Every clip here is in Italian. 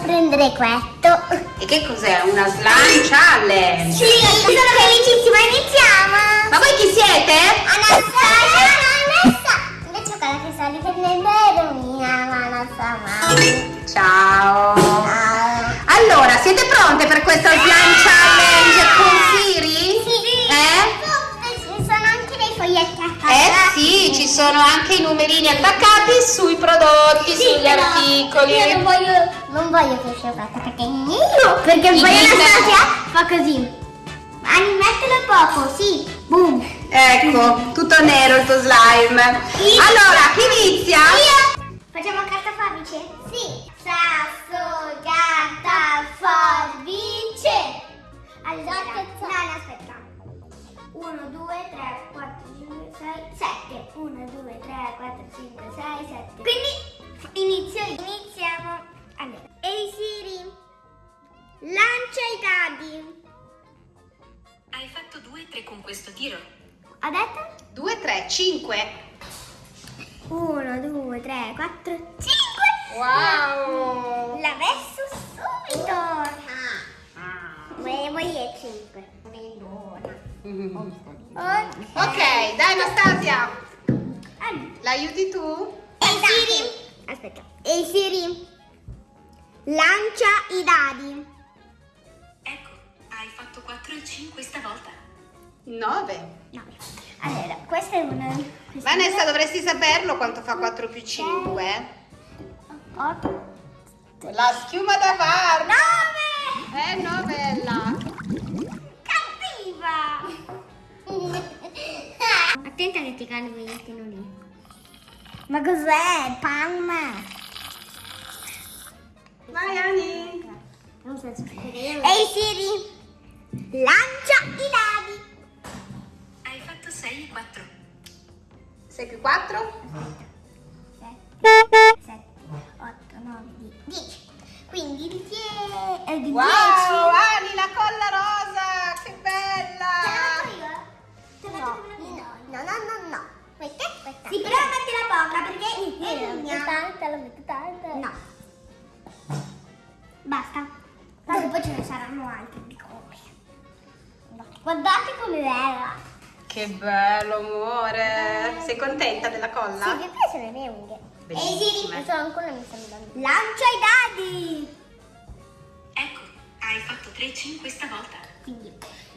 brequetto. E che cos'è? Una slime challenge? Sì, sono felicissima, iniziamo! Ma voi chi siete? Anastasia! Anassa! Invece quella che sta riprendendo è Romina, ma non mai. Ciao! Ciao! Allora, siete pronte per questa slime challenge con Siri? Sì! Eh? Ci sono anche dei foglietti attaccati. Eh sì, ci sono anche i numerini attaccati sui prodotti, Sì, sugli articoli. Io non voglio, non voglio che sia questa perché io, perché poi glitter. Anastasia fa così. Anni, mettilo poco, sì, boom. Ecco, tutto nero il tuo slime. Allora, chi inizia? Io. Facciamo carta forbice? Sì. Sasso, carta, forbice. Allora, no, no, aspetta. 1, 2, 3, 4, 5, 6, 7. 1, 2, 3, 4, 5, 6, 7. Quindi inizio io. Iniziamo. Questo tiro. Ho detto? 2, 3, 5. 1, 2, 3, 4, 5. Wow! L'ha messo subito. Volevo io 5. Ok. Ok, dai Anastasia. L'aiuti tu? Ehi Siri. Aspetta. Ehi Siri. Lancia i dadi. Ecco, hai fatto 4 e 5 stavolta. 9. No. Allora, questa è una. questa è Vanessa, dovresti saperlo quanto fa 4 più 5. una- Otto. La schiuma da bar. 9. Eh, novella. Cattiva. Attenta che ti cade il bigliettino lì. Ma cos'è? Palma. Vai Ani. Ehi Siri, lancia i dadi. Hai fatto 6 e 4. 6 più 4? 7, 8, 9, 10. Quindi il 10 è di 10. Wow, Ani, la colla rosa, che bella. Te la no, no, no, no, no. Questa, questa. Sì, però mettila poca perché io la metto tanta, la metto tanta. No. Basta. Tanto poi ce ne saranno altri di copie. Guardate come bella. Che bello, amore. Sei contenta della colla? Sì, mi piacciono le mie unghie. Bellissime. Ehi Siri, questo ancora mi andando. Lancia i dadi. Ecco, hai fatto 3 e 5 stavolta. Quindi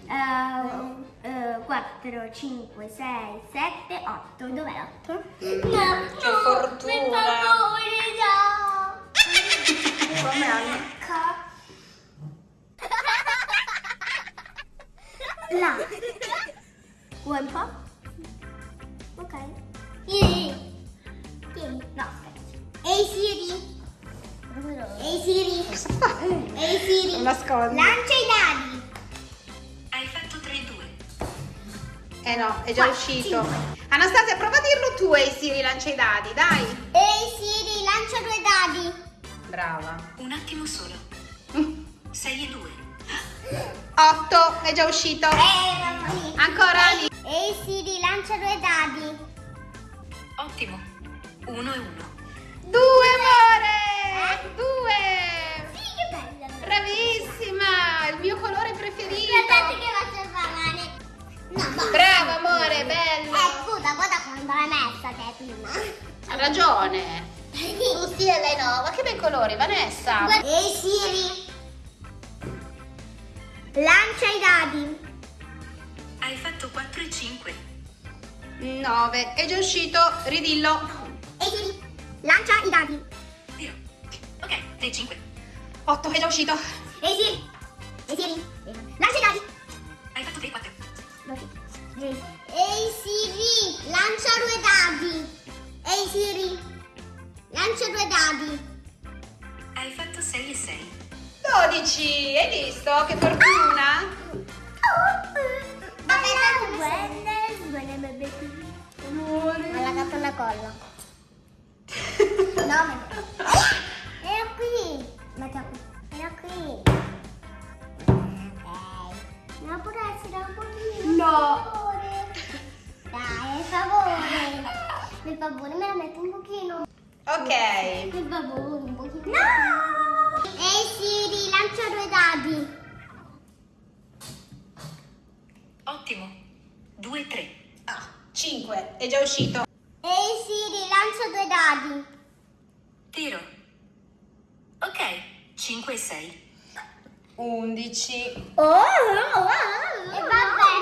eh, 4, 5, 6, 7, 8. Dov'è 8? No, che fortuna. Vuoi un po'? Ok. Tieni. Tieni. No, aspetta. Ehi Siri. Ehi Siri. Ehi Siri. Non nascondi. Lancia i dadi. Hai fatto 3 e 2. Eh no, è già uscito. Anastasia, prova a dirlo tu e Siri lancia i dadi, dai. Ehi Siri, lancia due dadi. Brava. Un attimo solo. 6 e 2. 8, è già uscito. Eh, mamma mia. Ancora Ani. Ehi Siri, lancia due dadi. Ottimo. 1 e 1. Due, amore. Due. Sì, che bella. Bravissima, il mio colore preferito. Guardate che faccio parlare. No, ma... Brava, amore, bello. Eh, scusa, guarda quando l'hai messa te prima. Ha ragione. Tu sì e lei no. Ma che bei colori, Vanessa. Ehi Siri. Lancia i dadi. Hai fatto 4 e 5. 9, è già uscito. Ridillo. Ehi Siri, lancia i dadi. Ok, 3 e 5. 8, è già uscito. Ehi Siri. Ehi Siri, lancia i dadi. Hai fatto 3 e 4. Ehi Siri, lancia due dadi. Ehi Siri, lancia due dadi. Hai fatto 6 e 6. 12, hai visto? Che fortuna. Amore. Ma l'ha dato una colla. No, ma... Era qui. Mettila qui. Era qui. Ok. Non può essere un pochino. No. Dai, per favore. Per favore, me la metto un pochino. Ok. Per favore, un pochino. No! Ehi Siri, lancia due dadi. Ottimo. 2, 3. Ah, 5, è già uscito. Ehi Siri, lancia due dadi. Tiro. Ok, 5 e 6. 11. Oh, oh, oh. E vabbè.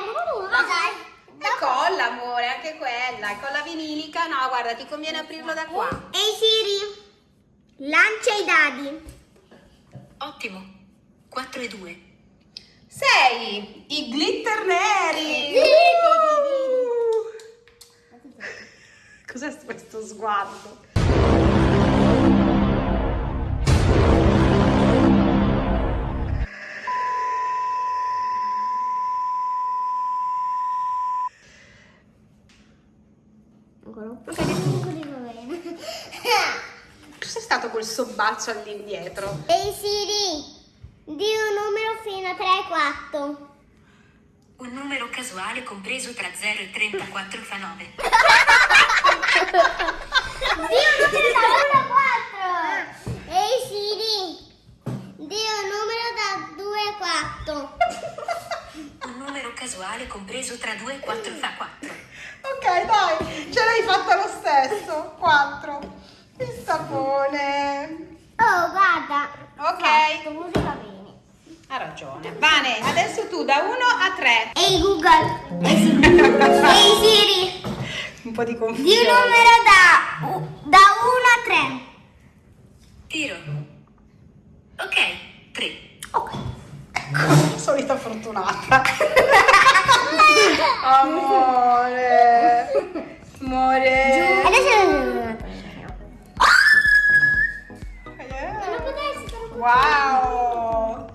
Dai. E colla, amore, anche quella. Colla vinilica. No, guarda, ti conviene aprirlo da qua. Ehi Siri, lancia i dadi. Ottimo. 4 e 2. 6. I glitter neri. Cos'è questo sguardo? Cos'è stato quel sobbaccio all'indietro? Ehi Siri, di un numero fino a 3 e 4. Un numero casuale compreso tra 0 e 34 fa 9. Di un numero da 1 a 4. Ehi Siri, di un numero da 2 a 4. Un numero casuale compreso tra 2 e 4 fa 4. Ok, dai, ce l'hai fatta lo stesso. 4. Il sapone. Oh, guarda. Ok. Fatto, bene. Ha ragione. Vane, adesso tu da 1 a 3. Ehi Google. Ehi Siri. Un po' di di confusione. un numero da, da 1 a 3. Tiro. Ok, 3. Ok. Ecco, solita fortunata. Amore. Amore. Adesso Eh. Wow.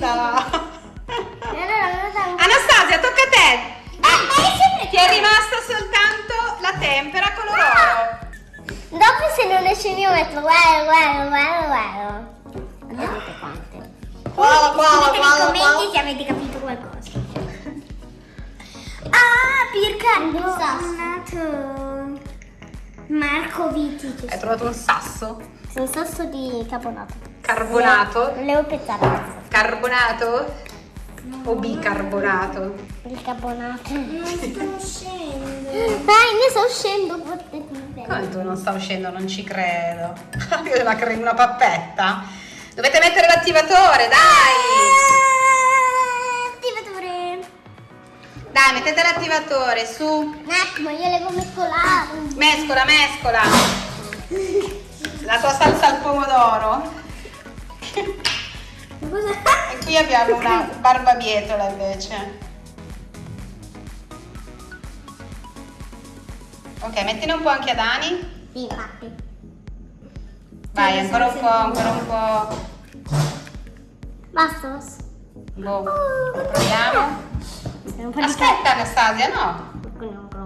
No, no. No. Allora. Anastasia, tocca a te. sempre Ti è rimasta soltanto la tempera color oro. Dopo se non esce io metto guarda, guarda, guarda, guarda. Vedete quante. Guarda, guarda, nei guarda, commenti guarda. se avete capito qualcosa. Ah, bicarbonato. Marco Viti. Hai trovato un sasso Un sasso di carbonato. carbonato. Volevo pezzare Carbonato o bicarbonato? il carbonato. Non sto uscendo. Dai, ne sto uscendo. Come tu non sta uscendo? Non ci credo. Io la cremo una pappetta. Dovete mettere l'attivatore, dai! Attivatore. Dai, mettete l'attivatore, su. Un attimo, io devo mescolare. Mescola, mescola. La tua salsa al pomodoro. E qui abbiamo una barbabietola invece. Ok, mettine un po' anche a Dani. Sì, infatti. Vai, ancora un po', ancora un po'. Basta, basta. Boh, proviamo. Po' di Aspetta Anastasia, no.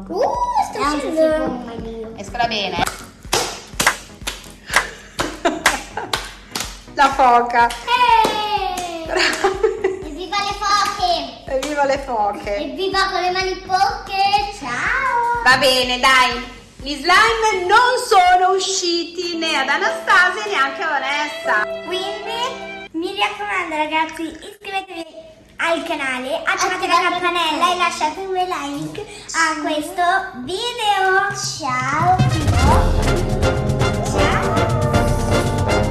Uh, sto uscendo. Mescola bene. La foca. Evviva le foche! Evviva le foche. Evviva con le mani poche! Ciao! Va bene, dai. Gli slime non sono usciti né ad Anastasia neanche a Vanessa. Quindi mi raccomando ragazzi, iscrivetevi al canale, attivate la campanella e lasciate un bel like a questo video.